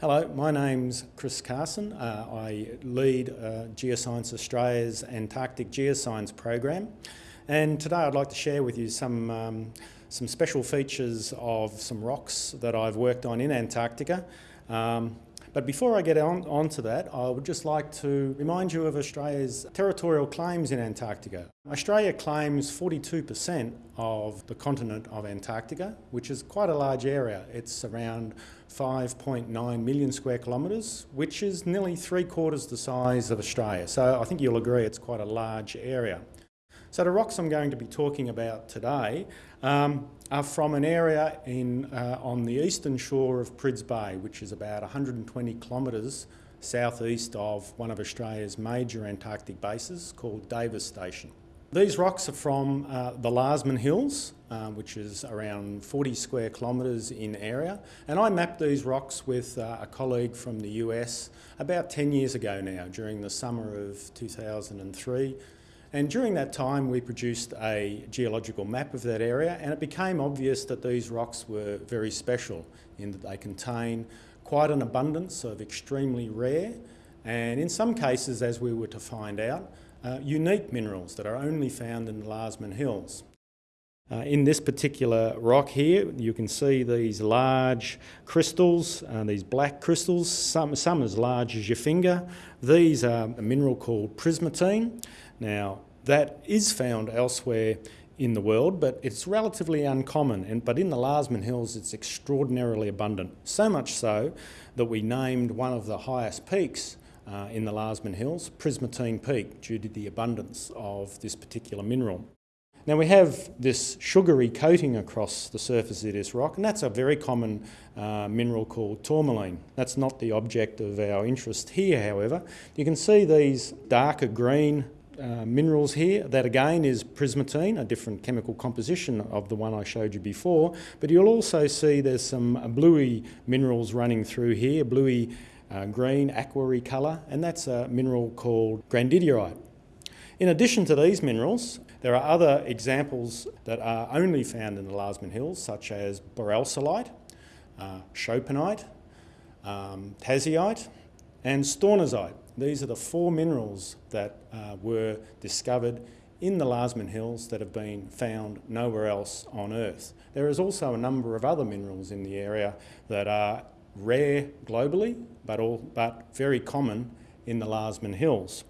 Hello, my name's Chris Carson. Uh, I lead uh, Geoscience Australia's Antarctic Geoscience program and today I'd like to share with you some, um, some special features of some rocks that I've worked on in Antarctica. Um, but before I get on, on to that, I would just like to remind you of Australia's territorial claims in Antarctica. Australia claims 42% of the continent of Antarctica, which is quite a large area. It's around 5.9 million square kilometres, which is nearly three quarters the size of Australia. So I think you'll agree it's quite a large area. So the rocks I'm going to be talking about today um, are from an area in, uh, on the eastern shore of Prydz Bay, which is about 120 kilometres southeast of one of Australia's major Antarctic bases called Davis Station. These rocks are from uh, the Larsemann Hills, uh, which is around 40 square kilometres in area. And I mapped these rocks with uh, a colleague from the US about 10 years ago now, during the summer of 2003. And during that time, we produced a geological map of that area, and it became obvious that these rocks were very special in that they contain quite an abundance of extremely rare, and in some cases, as we were to find out, uh, unique minerals that are only found in the Larsemann Hills. Uh, in this particular rock here, you can see these large crystals, uh, these black crystals, some, some as large as your finger. These are a mineral called prismatine. Now, that is found elsewhere in the world, but it's relatively uncommon. And, but in the Larsemann Hills, it's extraordinarily abundant. So much so that we named one of the highest peaks uh, in the Larsemann Hills, Prismatine Peak, due to the abundance of this particular mineral. Now we have this sugary coating across the surface of this rock and that's a very common uh, mineral called tourmaline. That's not the object of our interest here however. You can see these darker green uh, minerals here. That again is prismatine, a different chemical composition of the one I showed you before. But you'll also see there's some bluey minerals running through here, bluey uh, green, aquary colour, and that's a mineral called grandidierite. In addition to these minerals, there are other examples that are only found in the Larsemann Hills, such as boralsilite, uh, chopinite, um, and stornesite. These are the four minerals that uh, were discovered in the Larsemann Hills that have been found nowhere else on Earth. There is also a number of other minerals in the area that are rare globally, but, all, but very common in the Larsemann Hills.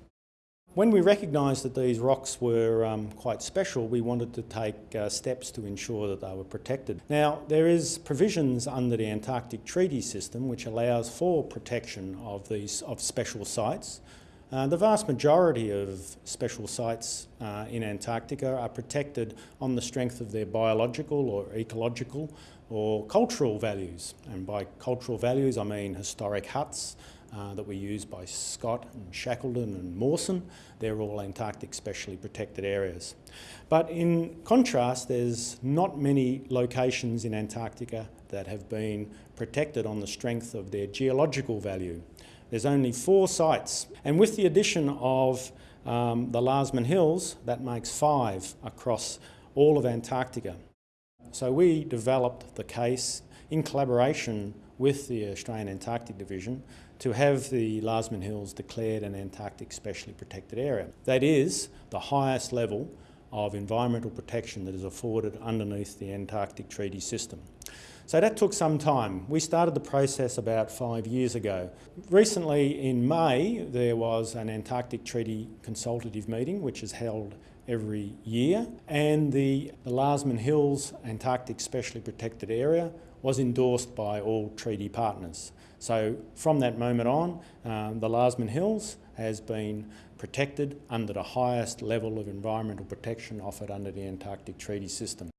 When we recognised that these rocks were um, quite special, we wanted to take uh, steps to ensure that they were protected. Now, there is provisions under the Antarctic Treaty System which allows for protection of these of special sites. Uh, the vast majority of special sites uh, in Antarctica are protected on the strength of their biological or ecological or cultural values. And by cultural values, I mean historic huts, uh, that were used by Scott and Shackleton and Mawson. They're all Antarctic specially protected areas. But in contrast, there's not many locations in Antarctica that have been protected on the strength of their geological value. There's only four sites. And with the addition of um, the Larsemann Hills, that makes five across all of Antarctica. So we developed the case in collaboration with the Australian Antarctic Division to have the Larsemann Hills declared an Antarctic specially protected area. That is the highest level of environmental protection that is afforded underneath the Antarctic Treaty System. So that took some time. We started the process about five years ago. Recently in May there was an Antarctic Treaty consultative meeting which is held every year and the, the Larsemann Hills Antarctic Specially Protected Area was endorsed by all treaty partners. So from that moment on, um, the Larsemann Hills has been protected under the highest level of environmental protection offered under the Antarctic Treaty System.